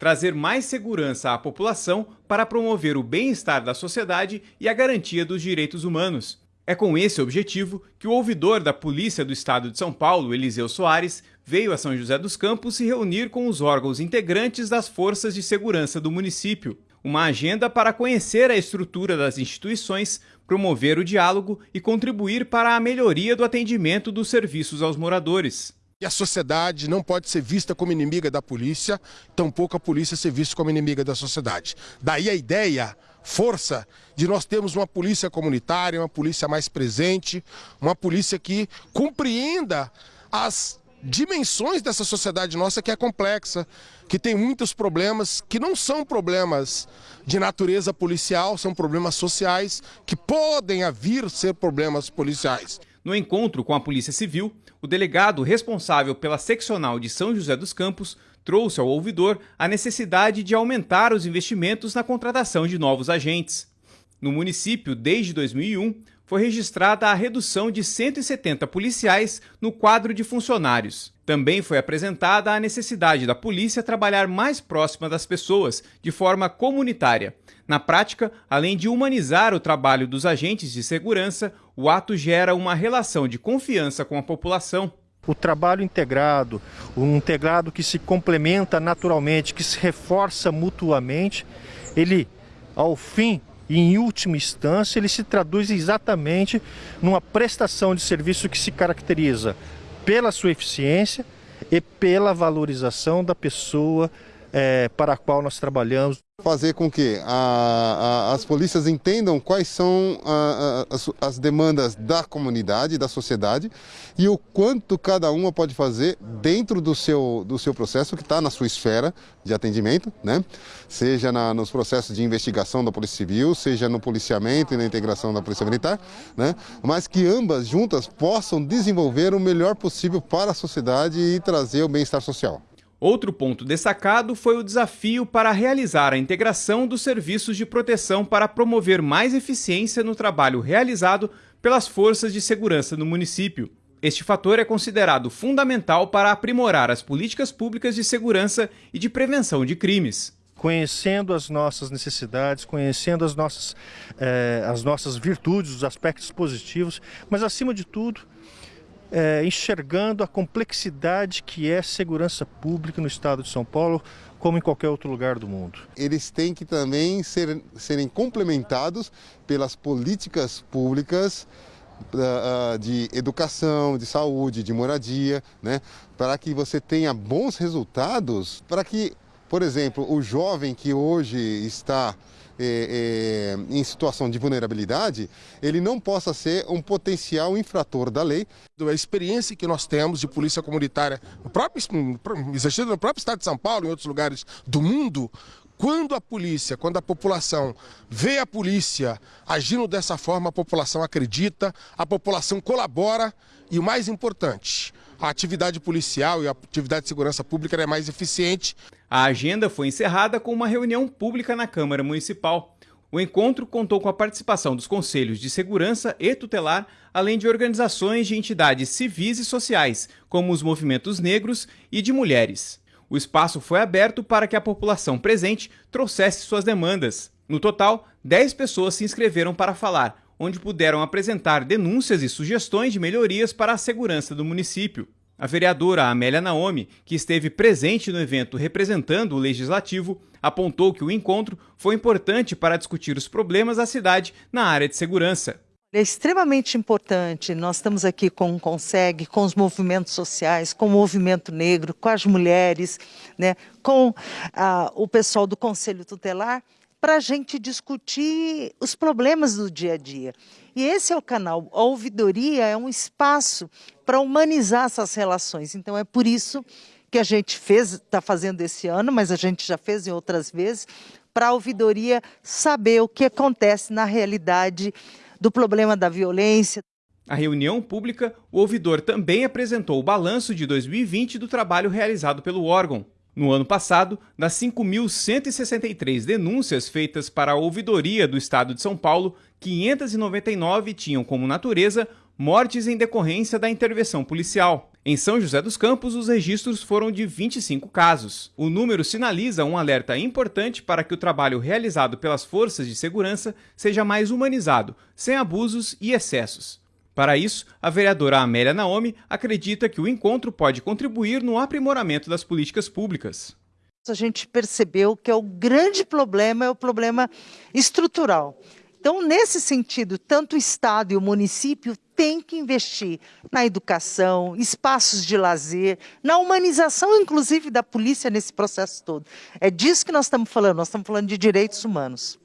trazer mais segurança à população para promover o bem-estar da sociedade e a garantia dos direitos humanos. É com esse objetivo que o ouvidor da Polícia do Estado de São Paulo, Eliseu Soares, veio a São José dos Campos se reunir com os órgãos integrantes das forças de segurança do município. Uma agenda para conhecer a estrutura das instituições, promover o diálogo e contribuir para a melhoria do atendimento dos serviços aos moradores. E a sociedade não pode ser vista como inimiga da polícia, tampouco a polícia ser vista como inimiga da sociedade. Daí a ideia força de nós termos uma polícia comunitária, uma polícia mais presente, uma polícia que compreenda as dimensões dessa sociedade nossa que é complexa, que tem muitos problemas que não são problemas de natureza policial, são problemas sociais que podem vir ser problemas policiais. No encontro com a Polícia Civil, o delegado responsável pela seccional de São José dos Campos trouxe ao ouvidor a necessidade de aumentar os investimentos na contratação de novos agentes. No município, desde 2001, foi registrada a redução de 170 policiais no quadro de funcionários. Também foi apresentada a necessidade da polícia trabalhar mais próxima das pessoas, de forma comunitária. Na prática, além de humanizar o trabalho dos agentes de segurança, o ato gera uma relação de confiança com a população o trabalho integrado, um integrado que se complementa naturalmente, que se reforça mutuamente, ele, ao fim e em última instância, ele se traduz exatamente numa prestação de serviço que se caracteriza pela sua eficiência e pela valorização da pessoa é, para a qual nós trabalhamos fazer com que a, a, as polícias entendam quais são a, as, as, demandas da comunidade, da sociedade e o quanto cada uma pode fazer dentro do seu, do seu processo que está na sua esfera de atendimento, né? seja na, nos processos de investigação da Polícia Civil, seja no policiamento e na integração da Polícia Militar, né? mas que ambas juntas possam desenvolver o melhor possível para a sociedade e trazer o bem-estar social. Outro ponto destacado foi o desafio para realizar a integração dos serviços de proteção para promover mais eficiência no trabalho realizado pelas forças de segurança no município. Este fator é considerado fundamental para aprimorar as políticas públicas de segurança e de prevenção de crimes conhecendo as nossas necessidades, conhecendo as nossas, eh, as nossas virtudes, os aspectos positivos, mas acima de tudo, é, enxergando a complexidade que é segurança pública no estado de São Paulo, como em qualquer outro lugar do mundo. Eles têm que também ser, serem complementados pelas políticas públicas uh, de educação, de saúde, de moradia, né? para que você tenha bons resultados, para que, por exemplo, o jovem que hoje está é, é, em situação de vulnerabilidade, ele não possa ser um potencial infrator da lei. A experiência que nós temos de polícia comunitária, no próprio, no próprio estado de São Paulo, em outros lugares do mundo, quando a polícia, quando a população vê a polícia agindo dessa forma, a população acredita, a população colabora e o mais importante, a atividade policial e a atividade de segurança pública é mais eficiente. A agenda foi encerrada com uma reunião pública na Câmara Municipal. O encontro contou com a participação dos conselhos de segurança e tutelar, além de organizações de entidades civis e sociais, como os movimentos negros e de mulheres. O espaço foi aberto para que a população presente trouxesse suas demandas. No total, 10 pessoas se inscreveram para falar, onde puderam apresentar denúncias e sugestões de melhorias para a segurança do município. A vereadora Amélia Naomi, que esteve presente no evento representando o legislativo, apontou que o encontro foi importante para discutir os problemas da cidade na área de segurança. É extremamente importante. Nós estamos aqui com o Conseg, com os movimentos sociais, com o movimento negro, com as mulheres, né, com ah, o pessoal do Conselho Tutelar, para a gente discutir os problemas do dia a dia. E esse é o canal. A ouvidoria é um espaço para humanizar essas relações. Então é por isso que a gente fez, está fazendo esse ano, mas a gente já fez em outras vezes, para a ouvidoria saber o que acontece na realidade do problema da violência. A reunião pública, o ouvidor também apresentou o balanço de 2020 do trabalho realizado pelo órgão. No ano passado, das 5.163 denúncias feitas para a ouvidoria do Estado de São Paulo, 599 tinham como natureza mortes em decorrência da intervenção policial. Em São José dos Campos, os registros foram de 25 casos. O número sinaliza um alerta importante para que o trabalho realizado pelas forças de segurança seja mais humanizado, sem abusos e excessos. Para isso, a vereadora Amélia Naomi acredita que o encontro pode contribuir no aprimoramento das políticas públicas. A gente percebeu que é o grande problema é o problema estrutural. Então, nesse sentido, tanto o Estado e o município têm que investir na educação, espaços de lazer, na humanização, inclusive, da polícia nesse processo todo. É disso que nós estamos falando, nós estamos falando de direitos humanos.